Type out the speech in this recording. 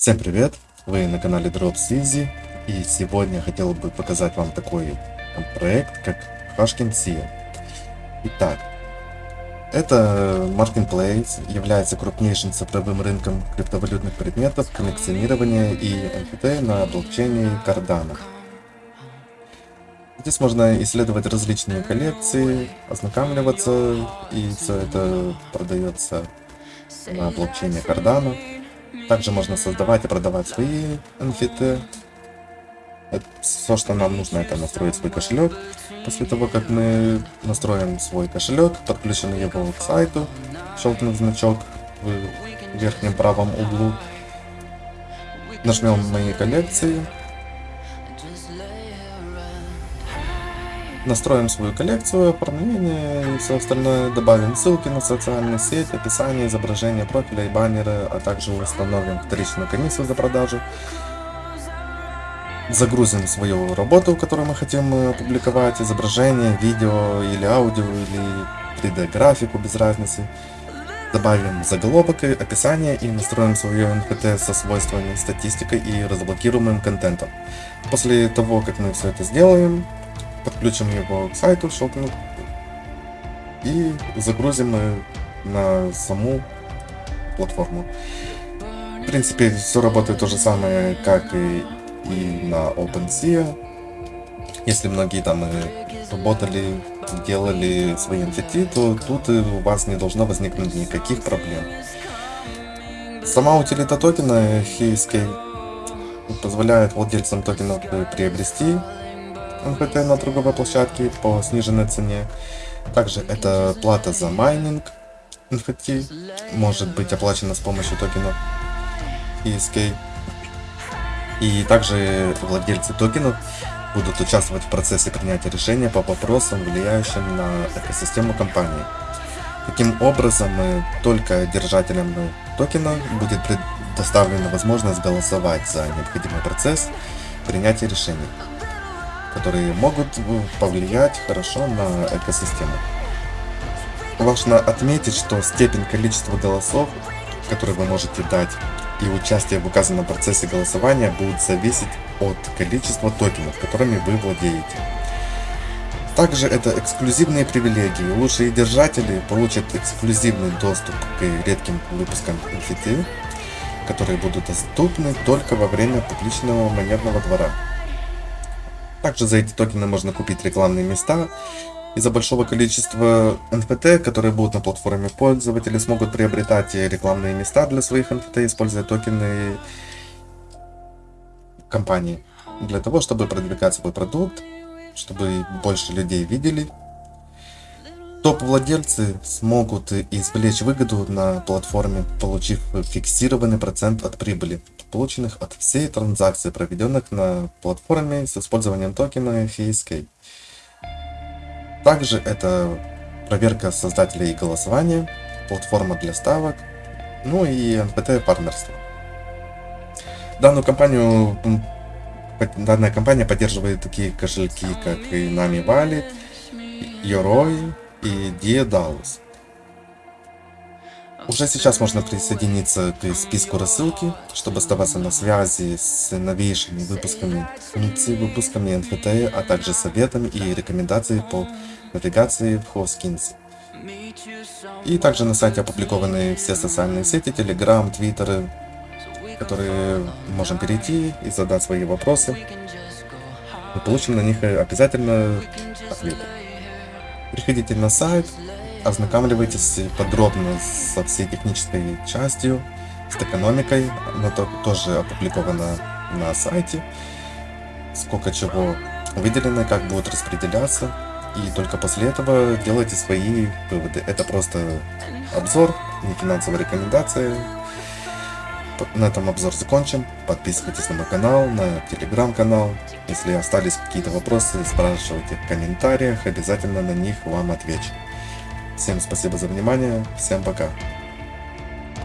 Всем привет! Вы на канале Drops Easy и сегодня я хотел бы показать вам такой проект, как Hashkin SEO. Итак, это Marketplace является крупнейшим цифровым рынком криптовалютных предметов, коллекционирования и NFT на блокчейне Cardano. Здесь можно исследовать различные коллекции, ознакомливаться, и все это продается на блокчейне Cardano. Также можно создавать и продавать свои NFT. Все, что нам нужно, это настроить свой кошелек. После того, как мы настроим свой кошелек, подключим его к сайту, щелкнув значок в верхнем правом углу, нажмем «Мои коллекции», настроим свою коллекцию, оформление и все остальное, добавим ссылки на социальные сети, описание, изображение профиля и баннеры, а также установим вторичную комиссию за продажу. Загрузим свою работу, которую мы хотим э, опубликовать, изображение, видео или аудио, или 3D графику, без разницы. Добавим заголовок, описание и настроим свое NFT со свойствами, статистикой и разблокируемым контентом. После того, как мы все это сделаем, подключим его к сайту, щелкнем и загрузим на саму платформу. В принципе, все работает то же самое, как и, и на OpenSea. Если многие там работали, делали свои NFT, то тут у вас не должно возникнуть никаких проблем. Сама утилита токена HSK позволяет владельцам токенов приобрести NFT на другой площадке по сниженной цене. Также это плата за майнинг NFT может быть оплачена с помощью токенов ESK. И также владельцы токенов будут участвовать в процессе принятия решения по вопросам, влияющим на экосистему компании. Таким образом, только держателям токена будет предоставлена возможность голосовать за необходимый процесс принятия решений которые могут повлиять хорошо на экосистему. Важно отметить, что степень количества голосов, которые вы можете дать, и участие в указанном процессе голосования будет зависеть от количества токенов, которыми вы владеете. Также это эксклюзивные привилегии. Лучшие держатели получат эксклюзивный доступ к редким выпускам NFT, которые будут доступны только во время публичного монетного двора. Также за эти токены можно купить рекламные места. Из-за большого количества NFT, которые будут на платформе, пользователи смогут приобретать рекламные места для своих NFT, используя токены компании. Для того, чтобы продвигать свой продукт, чтобы больше людей видели Топ-владельцы смогут извлечь выгоду на платформе, получив фиксированный процент от прибыли, полученных от всей транзакции, проведенных на платформе с использованием токена HSK. Также это проверка создателей голосования, платформа для ставок, ну и NPT партнерство. Данную компанию, данная компания поддерживает такие кошельки, как и Nami Wallet, Yoroi, и Диедалус. Уже сейчас можно присоединиться к списку рассылки, чтобы оставаться на связи с новейшими выпусками выпусками NFT, а также советами и рекомендациями по навигации в Hoskins. И также на сайте опубликованы все социальные сети, Telegram, Twitter, которые можем перейти и задать свои вопросы. Мы получим на них обязательно ответы. Приходите на сайт, ознакомливайтесь подробно со всей технической частью, с экономикой, она тоже опубликована на сайте, сколько чего выделено, как будет распределяться, и только после этого делайте свои выводы. Это просто обзор, не финансовая рекомендация, на этом обзор закончим. Подписывайтесь на мой канал, на телеграм-канал. Если остались какие-то вопросы, спрашивайте в комментариях, обязательно на них вам отвечу. Всем спасибо за внимание, всем пока.